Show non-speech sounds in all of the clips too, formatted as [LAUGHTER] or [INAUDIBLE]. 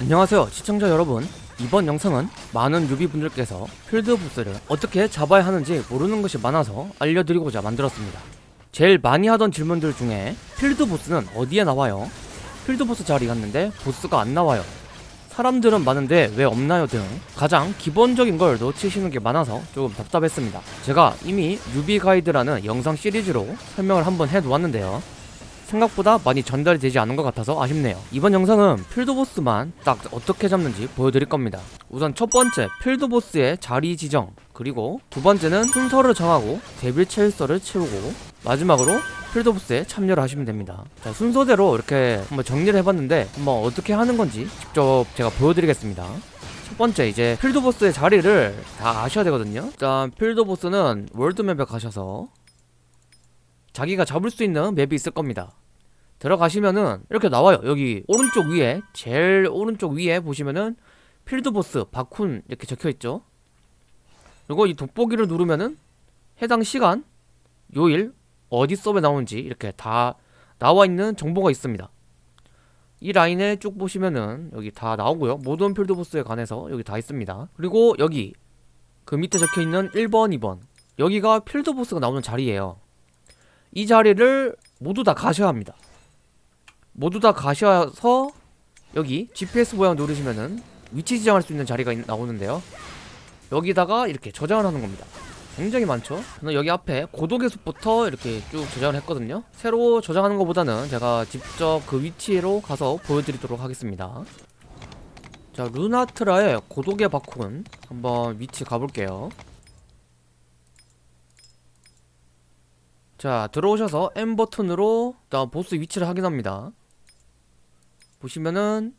안녕하세요 시청자 여러분. 이번 영상은 많은 유비분들께서 필드보스를 어떻게 잡아야 하는지 모르는 것이 많아서 알려드리고자 만들었습니다. 제일 많이 하던 질문들 중에 필드보스는 어디에 나와요? 필드보스 자리 갔는데 보스가 안 나와요. 사람들은 많은데 왜 없나요 등 가장 기본적인 걸 놓치시는 게 많아서 조금 답답했습니다. 제가 이미 유비 가이드라는 영상 시리즈로 설명을 한번 해놓았는데요 생각보다 많이 전달이 되지 않은 것 같아서 아쉽네요. 이번 영상은 필드보스만 딱 어떻게 잡는지 보여드릴 겁니다. 우선 첫 번째 필드보스의 자리 지정. 그리고 두 번째는 순서를 정하고 데빌 체일서를 채우고 마지막으로 필드보스에 참여를 하시면 됩니다. 자 순서대로 이렇게 한번 정리를 해봤는데 한번 어떻게 하는 건지 직접 제가 보여드리겠습니다. 첫 번째 이제 필드보스의 자리를 다 아셔야 되거든요. 일단 필드보스는 월드맵에 가셔서 자기가 잡을 수 있는 맵이 있을 겁니다 들어가시면은 이렇게 나와요. 여기 오른쪽 위에 제일 오른쪽 위에 보시면은 필드보스 바쿤 이렇게 적혀있죠? 그리고 이 돋보기를 누르면은 해당 시간 요일 어디 서버에 나오는지 이렇게 다 나와있는 정보가 있습니다. 이 라인에 쭉 보시면은 여기 다 나오고요. 모든 필드보스에 관해서 여기 다 있습니다. 그리고 여기 그 밑에 적혀있는 1번 2번. 여기가 필드보스가 나오는 자리예요. 이 자리를 모두 다 가셔야 합니다 모두 다 가셔서 여기 GPS 모양 누르시면은 위치 지정할 수 있는 자리가 있- 나오는데요. 여기다가 이렇게 저장을 하는 겁니다. 굉장히 많죠? 저는 여기 앞에 고독의 숲부터 이렇게 쭉 저장을 했거든요. 새로 저장하는 것보다는 제가 직접 그 위치로 가서 보여드리도록 하겠습니다. 자 루나트라의 고독의 바콘 한번 위치 가볼게요. 자 들어오셔서 M 버튼으로 일단 보스 위치를 확인합니다 보시면은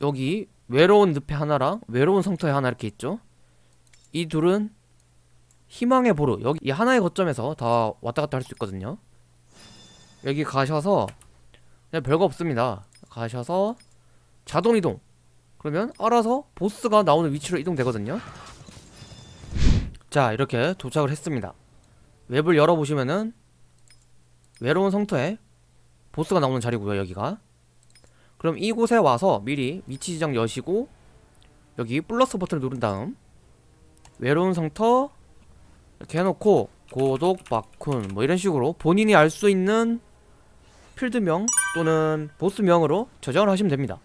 여기 외로운 늪에 하나랑 외로운 성터에 하나 이렇게 있죠? 이 둘은 희망의 보루. 여기 이 하나의 거점에서 다 왔다 갔다 할 수 있거든요. 여기 가셔서 그냥 별거 없습니다. 가셔서 자동 이동. 그러면 알아서 보스가 나오는 위치로 이동되거든요. 자 이렇게 도착을 했습니다. 웹을 열어보시면은 외로운 성터에 보스가 나오는 자리고요 여기가 그럼 이곳에 와서 미리 위치 지정 여시고 여기 플러스 버튼을 누른 다음 외로운 성터 이렇게 해놓고 고독 바쿤 뭐 이런 식으로 본인이 알 수 있는 필드명 또는 보스명으로 저장을 하시면 됩니다.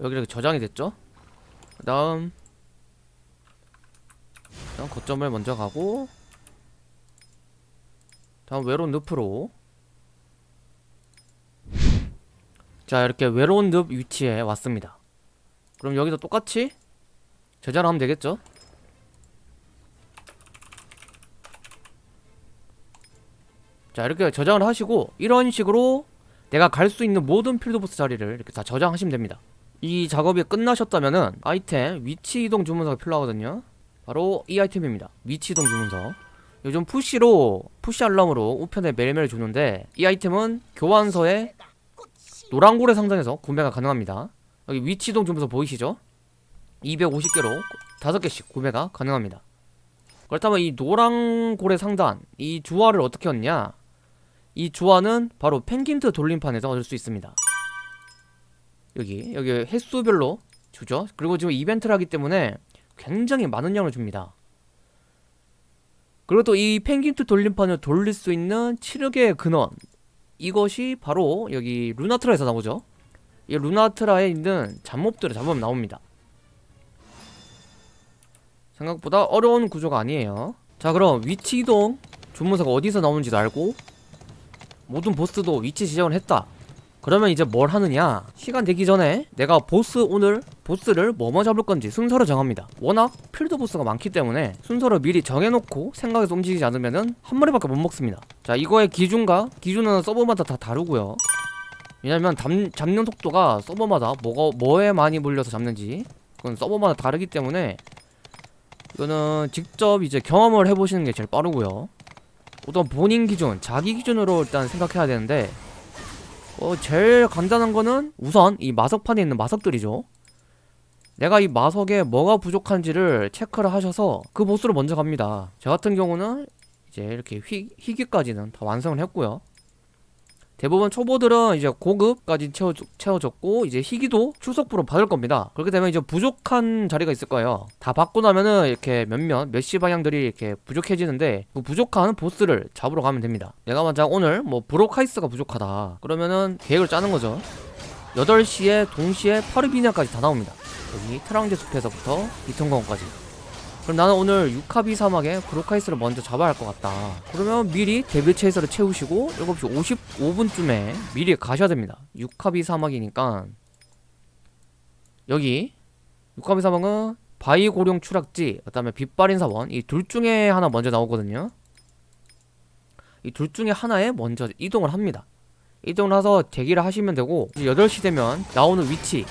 여기 이렇게 저장이 됐죠? 그 다음 일단 거점을 먼저 가고 다음 외로운 늪으로 자 이렇게 외로운 늪 위치에 왔습니다. 그럼 여기도 똑같이 저장을 하면 되겠죠? 자 이렇게 저장을 하시고 이런 식으로 내가 갈 수 있는 모든 필드보스 자리를 이렇게 다 저장하시면 됩니다. 이 작업이 끝나셨다면은 아이템 위치 이동 주문서가 필요하거든요. 바로 이 아이템입니다. 위치 이동 주문서. 요즘 푸시로 푸시 알람으로 우편에 매일매일 주는데 이 아이템은 교환서에 노란고래 상단에서 구매가 가능합니다. 여기 위치 이동 주문서 보이시죠? 250개로 5개씩 구매가 가능합니다. 그렇다면 이 노란고래 상단 이 주화를 어떻게 얻냐? 이 주화는 바로 펭귄트 돌림판에서 얻을 수 있습니다. 여기 여기 횟수별로 주죠. 그리고 지금 이벤트를 하기 때문에 굉장히 많은 양을 줍니다. 그리고 또 이 펭귄트 돌림판을 돌릴 수 있는 치르개의 근원 이것이 바로 여기 루나트라에서 나오죠. 이 루나트라에 있는 잡몹들을 잡으면 나옵니다. 생각보다 어려운 구조가 아니에요. 자 그럼 위치 이동 주문서가 어디서 나오는지도 알고 모든 보스도 위치 지정을 했다. 그러면 이제 뭘 하느냐? 시간 되기 전에 내가 보스 오늘 보스를 뭐뭐 잡을 건지 순서를 정합니다. 워낙 필드 보스가 많기 때문에 순서를 미리 정해놓고 생각해서 움직이지 않으면은 한 마리밖에 못 먹습니다. 자 이거의 기준과 기준은 서버마다 다 다르고요. 왜냐면 잡, 잡는 속도가 서버마다 뭐가 뭐에 많이 몰려서 잡는지 그건 서버마다 다르기 때문에 이거는 직접 이제 경험을 해보시는 게 제일 빠르고요. 우선 본인 기준, 자기 기준으로 일단 생각해야 되는데 어, 제일 간단한 거는 우선 이 마석판에 있는 마석들이죠 내가 이 마석에 뭐가 부족한지를 체크를 하셔서 그 보스로 먼저 갑니다. 저 같은 경우는 이제 이렇게 휘, 희귀까지는 다 완성을 했고요. 대부분 초보들은 이제 고급까지 채워, 채워졌고 이제 희귀도 출석부로 받을 겁니다. 그렇게 되면 이제 부족한 자리가 있을 거예요. 다 받고 나면은 이렇게 몇몇 몇시 방향들이 이렇게 부족해지는데 그 부족한 보스를 잡으러 가면 됩니다. 내가 만약 오늘 뭐 브로카이스가 부족하다. 그러면은 계획을 짜는 거죠. 8시에 동시에 파르비냐까지 다 나옵니다 여기 트랑제 숲에서부터 비통공원까지. 그럼 나는 오늘 유카비 사막에 브로카이스를 먼저 잡아야 할 것 같다. 그러면 미리 데빌 체이서를 채우시고 7시 55분쯤에 미리 가셔야 됩니다. 유카비 사막이니까. 여기 유카비 사막은 바위 고룡 추락지 그 다음에 빛발인 사원. 이 둘 중에 하나 먼저 나오거든요. 이 둘 중에 하나에 먼저 이동을 합니다. 이동을 해서 대기를 하시면 되고 이제 8시 되면 나오는 위치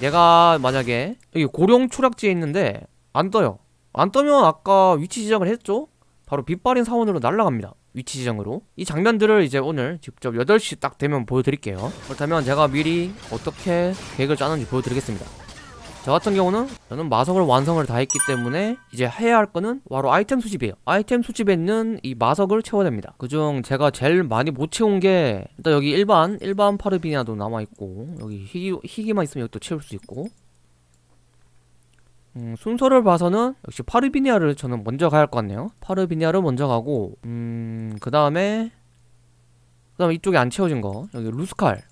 내가 만약에 여기 고룡 추락지에 있는데 안 떠요. 안 떠면 아까 위치 지정을 했죠? 바로 빛발인 사원으로 날아갑니다. 위치 지정으로. 이 장면들을 이제 오늘 직접 8시 딱 되면 보여드릴게요. 그렇다면 제가 미리 어떻게 계획을 짜는지 보여드리겠습니다 저 같은 경우는 저는 마석을 완성을 다 했기 때문에 이제 해야 할 거는 바로 아이템 수집이에요. 아이템 수집에 있는 이 마석을 채워야 됩니다. 그중 제가 제일 많이 못 채운 게 일단 여기 일반 일반 파르비니아도 남아있고 여기 희귀, 희귀만 있으면 여기 또 채울 수 있고. 음, 순서를 봐서는 역시 파르비니아를 저는 먼저 가야 할 것 같네요. 파르비니아를 먼저 가고 음 그 다음에 그 다음에 이쪽에 안 채워진 거. 여기 루스칼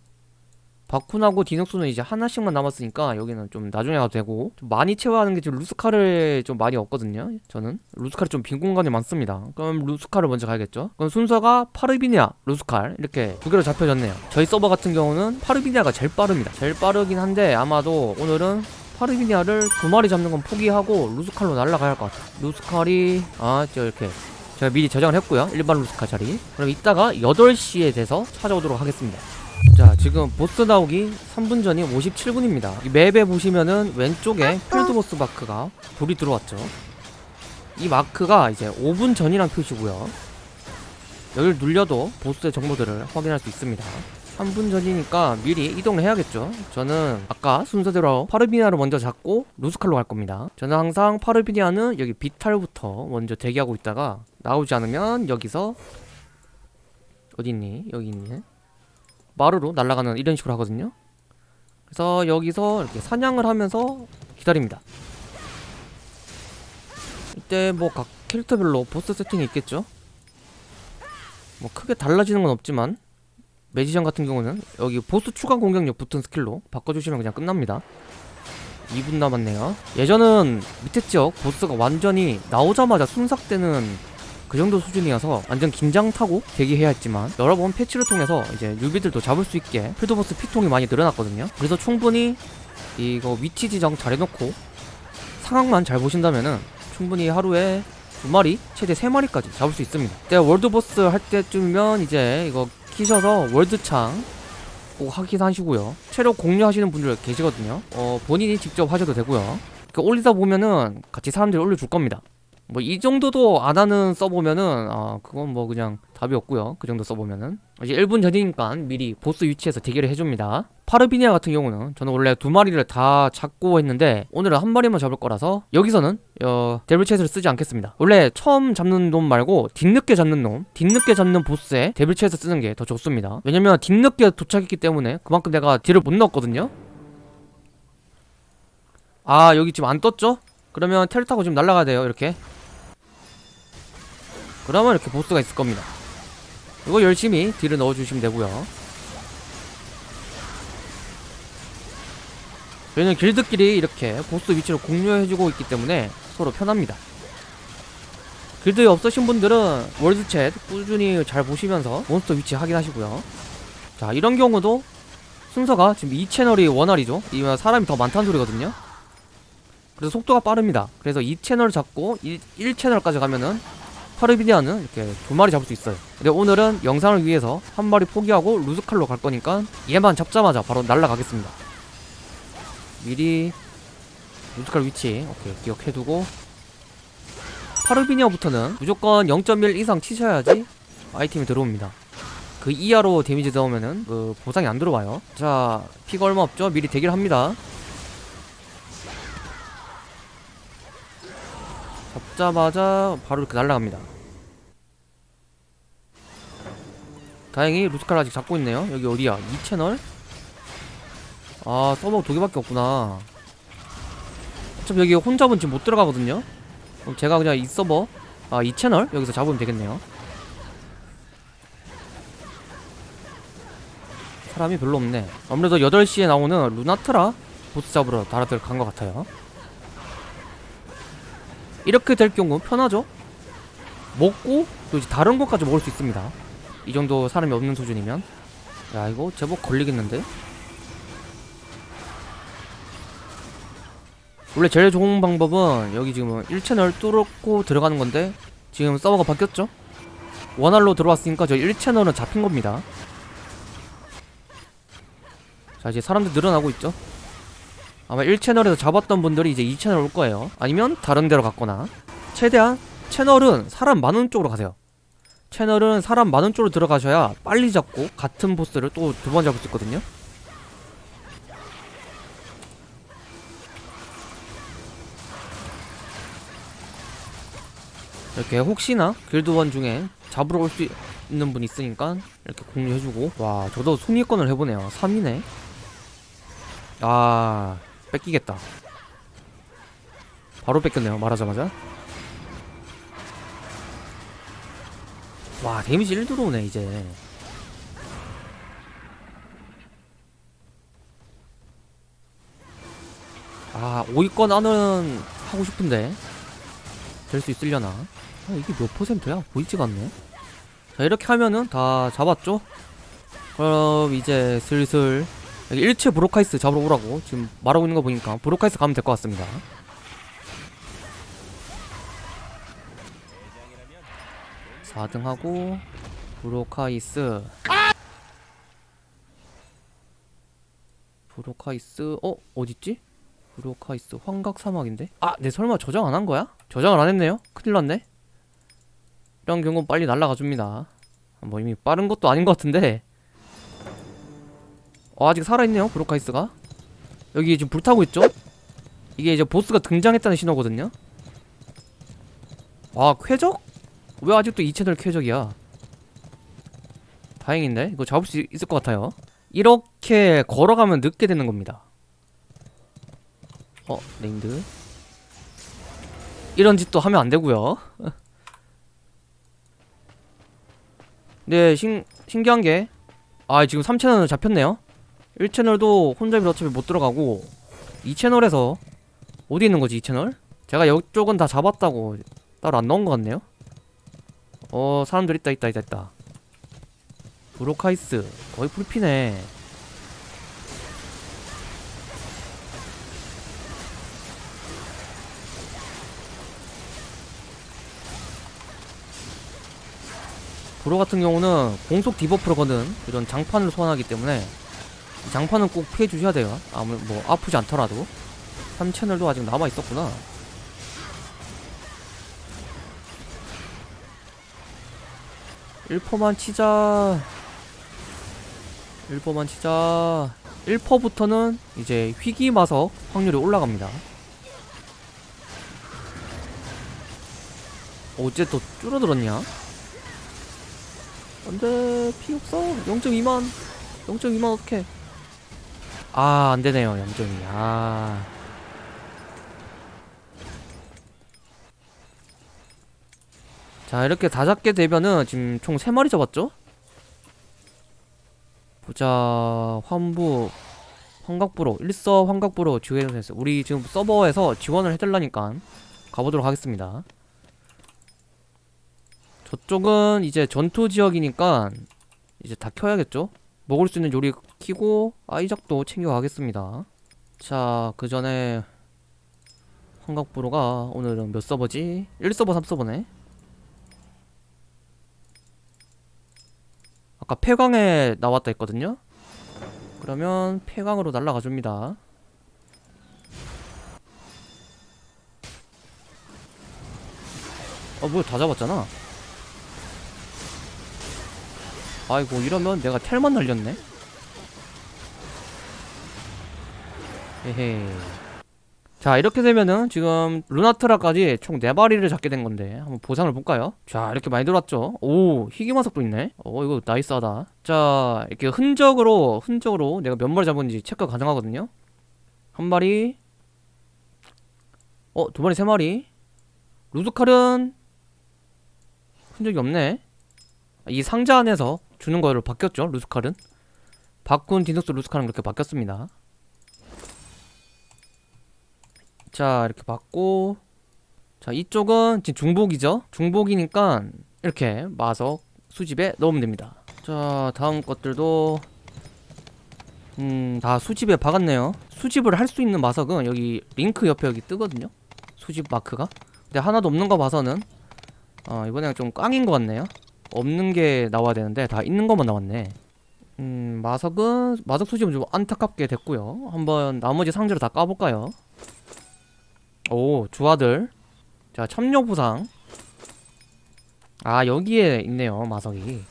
바쿤하고 디녹스는 이제 하나씩만 남았으니까 여기는 좀 나중에 가도 되고 좀 많이 채워야 하는 게 지금 루스칼을 좀 많이 없거든요 저는. 루스칼이 좀 빈 공간이 많습니다. 그럼 루스칼을 먼저 가야겠죠? 그럼 순서가 파르비니아 루스칼 이렇게 두 개로 잡혀졌네요. 저희 서버 같은 경우는 파르비니아가 제일 빠릅니다. 제일 빠르긴 한데 아마도 오늘은 파르비니아를 두 마리 잡는 건 포기하고 루스칼로 날아가야 할 것 같아요. 루스칼이 아 저 이렇게 제가 미리 저장을 했고요. 일반 루스칼 자리. 그럼 이따가 8시에 돼서 찾아오도록 하겠습니다 자 지금 보스 나오기 3분 전이 57분입니다. 이 맵에 보시면은 왼쪽에 필드 보스 마크가 불이 들어왔죠. 이 마크가 이제 5분 전이란 표시고요. 여기를 눌려도 보스의 정보들을 확인할 수 있습니다. 3분 전이니까 미리 이동을 해야겠죠. 저는 아까 순서대로 파르비니아를 먼저 잡고 루스칼로 갈 겁니다. 저는 항상 파르비니아는 여기 비탈부터 먼저 대기하고 있다가 나오지 않으면 여기서 어딨니? 여기 있네 마루로 날아가는 이런 식으로 하거든요. 그래서 여기서 이렇게 사냥을 하면서 기다립니다. 이때 뭐 각 캐릭터별로 보스 세팅이 있겠죠? 뭐 크게 달라지는 건 없지만 magician 같은 경우는 여기 보스 추가 공격력 붙은 스킬로 바꿔주시면 그냥 끝납니다. 2분 남았네요. 예전은 밑에 지역 보스가 완전히 나오자마자 순삭되는 그 정도 수준이어서 완전 긴장 타고 대기해야 했지만 여러 번 패치를 통해서 이제 newbie들도 잡을 수 있게 필드보스 피통이 많이 늘어났거든요. 그래서 충분히 이거 위치 지정 잘 해놓고 상황만 잘 보신다면은 충분히 하루에 두 마리 최대 세 마리까지 잡을 수 있습니다. 그때 월드보스 할 때쯤이면 이제 이거 키셔서 월드창 꼭 확인하시고요. 체력 공유하시는 분들 계시거든요. 어 본인이 직접 하셔도 되고요. 그 올리다 보면은 같이 사람들이 올려줄 겁니다 뭐 이 정도도 안 하는 써보면은 아 그건 뭐 그냥 답이 없고요. 그 정도 써보면은. 이제 1분 전이니까 미리 보스 위치에서 대기를 해줍니다. 파르비니아 같은 경우는 저는 원래 두 마리를 다 잡고 했는데 오늘은 한 마리만 잡을 거라서 여기서는 어, 데블 체스를 쓰지 않겠습니다. 원래 처음 잡는 놈 말고 뒤늦게 잡는 놈 뒤늦게 잡는 보스에 데블 체스 쓰는 게 더 좋습니다. 왜냐면 뒤늦게 도착했기 때문에 그만큼 내가 딜을 못 넣었거든요. 아 여기 지금 안 떴죠? 그러면 텔 타고 지금 날아가야 돼요 이렇게 그러면 이렇게 보스가 있을 겁니다. 이거 열심히 딜을 넣어주시면 되고요. 저희는 길드끼리 이렇게 보스 위치를 공유해주고 있기 때문에 서로 편합니다. 길드에 없으신 분들은 월드챗 꾸준히 잘 보시면서 몬스터 위치 확인하시고요. 자 이런 경우도 순서가 지금 이 채널이 원활이죠? 이면 사람이 더 많다는 소리거든요. 그래서 속도가 빠릅니다. 그래서 이 채널 잡고 1, 1채널까지 가면은 파르비니아는 이렇게 두 마리 잡을 수 있어요. 근데 오늘은 영상을 위해서 한 마리 포기하고 루즈칼로 갈 거니까 얘만 잡자마자 바로 날라가겠습니다. 미리 루즈칼 위치 오케이 기억해두고. 파르비니아부터는 무조건 0.1 이상 치셔야지 아이템이 들어옵니다. 그 이하로 데미지 넣으면은 그 보상이 안 들어와요. 자 피가 얼마 없죠? 미리 대기를 합니다 잡자마자 바로 이렇게 날아갑니다. 다행히 루스칼 아직 잡고 있네요. 여기 어디야? 2채널? 아 서버 두 개밖에 없구나. 어차피 여기 혼잡은 지금 못 들어가거든요. 그럼 제가 그냥 이 서버 아이 채널 여기서 잡으면 되겠네요. 사람이 별로 없네. 아무래도 8시에 나오는 루나트라 보스 잡으러 다들 간 것 같아요 이렇게 될 경우 편하죠? 먹고 또 이제 다른 것까지 먹을 수 있습니다. 이 정도 사람이 없는 수준이면. 야 이거 제법 걸리겠는데? 원래 제일 좋은 방법은 여기 지금 1채널 뚫고 들어가는 건데 지금 서버가 바뀌었죠? 원활로 들어왔으니까 저 1채널은 잡힌 겁니다. 자 이제 사람들 늘어나고 있죠 아마 1채널에서 잡았던 분들이 이제 2채널 올 거예요. 아니면 다른 데로 갔거나. 최대한 채널은 사람 많은 쪽으로 가세요. 채널은 사람 많은 쪽으로 들어가셔야 빨리 잡고 같은 보스를 또 두 번 잡을 수 있거든요. 이렇게 혹시나 길드원 중에 잡으러 올 수 있는 분 있으니까 이렇게 공유해주고. 와 저도 순위권을 해보네요. 3위네. 아 뺏기겠다. 바로 뺏겼네요 말하자마자. 와 데미지 1 들어오네 이제. 아 5위권 안은 하고 싶은데. 될 수 있으려나? 아, 이게 몇 퍼센트야? 보이지가 않네. 자 이렇게 하면은 다 잡았죠? 그럼 이제 슬슬 여기 1채 브로카이스 잡으러 오라고 지금 말하고 있는 거 보니까 브로카이스 가면 될 것 같습니다 4등 하고 브로카이스 브로카이스 어? 어딨지? 브로카이스 환각 사막인데? 아! 내 설마 저장 안 한 거야? 저장을 안 했네요? 큰일 났네 이런 경우는 빨리 날라가 줍니다 뭐 이미 빠른 것도 아닌 것 같은데 어, 아직 살아있네요 브로카이스가. 여기 지금 불타고 있죠? 이게 이제 보스가 등장했다는 신호거든요. 아 쾌적? 왜 아직도 이 채널 쾌적이야? 다행인데? 이거 잡을 수 있을 것 같아요. 이렇게 걸어가면 늦게 되는 겁니다. 어 named. 이런 짓도 하면 안 되고요. [LAUGHS] 네 신, 신기한 게 아 지금 3채널은 잡혔네요 1채널도 혼잡이 어차피 못 들어가고 2채널에서 어디 있는 거지 2채널? 제가 이쪽은 다 잡았다고 따로 안 넣은 것 같네요. 어 사람들 있다 있다 있다 있다. 브로카이스. 거의 풀피네. 브로 같은 경우는 공속 debuff를 거는 이런 장판을 소환하기 때문에. 이 장판은 꼭 피해 주셔야 돼요. 아무 뭐 아프지 않더라도. 3채널도 아직 남아 있었구나. 일퍼만 치자. 1퍼만 치자. 1퍼부터는 이제 희귀 마석 확률이 올라갑니다. 어째 또 줄어들었냐? 안돼 피 없어? 0.2만. 0.2만 어떡해 아 안되네요 0.2아자 이렇게 다 잡게 되면은 지금 총 3마리 잡았죠? 보자 환부 환각부로 일서 환각부로 지원했어 우리 지금 서버에서 지원을 해달라니까 가보도록 하겠습니다 저쪽은 이제 전투 지역이니까 이제 다 켜야겠죠? 먹을 수 있는 요리 키고 아이작도 챙겨가겠습니다. 자 그 전에 환각부로가 오늘은 몇 서버지? 1서버 3서버네. 아까 폐광에 나왔다 했거든요? 그러면 폐광으로 날아가 줍니다. 어 뭐야 다 잡았잖아. 아이고 이러면 내가 텔만 날렸네 헤헤. 자 이렇게 되면은 지금 루나트라까지 총 4마리를 잡게 된 건데 한번 보상을 볼까요? 자 이렇게 많이 들어왔죠? 오 희귀마석도 있네. 어 이거 나이스하다. 자 이렇게 흔적으로 흔적으로 내가 몇 마리 잡은지 체크 가능하거든요? 한 마리. 어 두 마리 세 마리. 루드칼은 흔적이 없네. 이 상자 안에서 주는 거로 바뀌었죠 루스칼은? 바꾼 디노스 루스칼은 그렇게 바뀌었습니다 자 이렇게 받고. 자 이쪽은 지금 중복이죠? 중복이니까 이렇게 마석 수집에 넣으면 됩니다. 자 다음 것들도 음 다 수집에 박았네요. 수집을 할 수 있는 마석은 여기 링크 옆에 여기 뜨거든요? 수집 마크가? 근데 하나도 없는 거 봐서는 어 이번에는 좀 꽝인 것 같네요. 없는 게 나와야 되는데 다 있는 것만 나왔네. 음 마석은 마석 수집은 좀 안타깝게 됐고요. 한번 나머지 상자를 다 까볼까요 오 주아들. 자 첨료 부상. 아 여기에 있네요 마석이.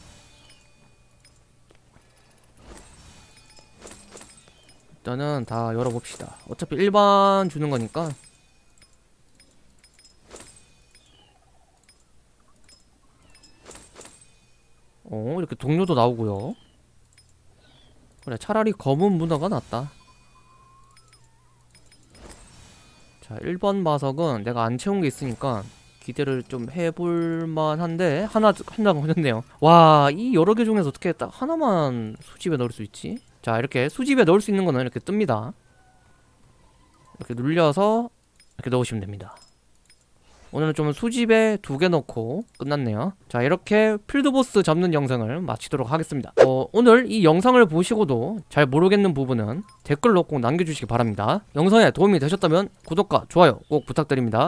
일단은 다 열어봅시다. 어차피 일반 주는 거니까. 어 이렇게 동료도 나오고요. 그래 차라리 검은 문어가 낫다 자 1번 마석은 내가 안 채운 게 있으니까 기대를 좀 해볼만 한데 하나 한장 걸렸네요. 와 이 여러 개 중에서 어떻게 딱 하나만 수집에 넣을 수 있지? 자 이렇게 수집에 넣을 수 있는 거는 이렇게 뜹니다. 이렇게 눌려서 이렇게 넣으시면 됩니다 오늘은 좀 수집에 두 개 넣고 끝났네요. 자 이렇게 필드보스 잡는 영상을 마치도록 하겠습니다. 어, 오늘 이 영상을 보시고도 잘 모르겠는 부분은 댓글로 꼭 남겨주시기 바랍니다. 영상에 도움이 되셨다면 구독과 좋아요 꼭 부탁드립니다